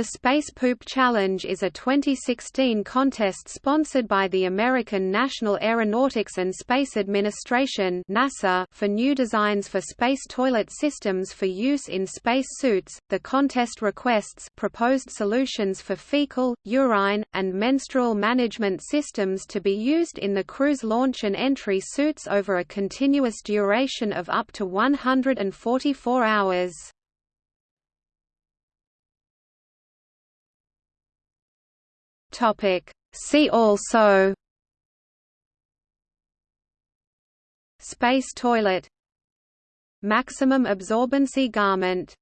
The Space Poop Challenge is a 2016 contest sponsored by the American National Aeronautics and Space Administration (NASA) for new designs for space toilet systems for use in space suits. The contest requests proposed solutions for fecal, urine, and menstrual management systems to be used in the crew's launch and entry suits over a continuous duration of up to 144 hours. Topic. See also. Space toilet. Maximum absorbency garment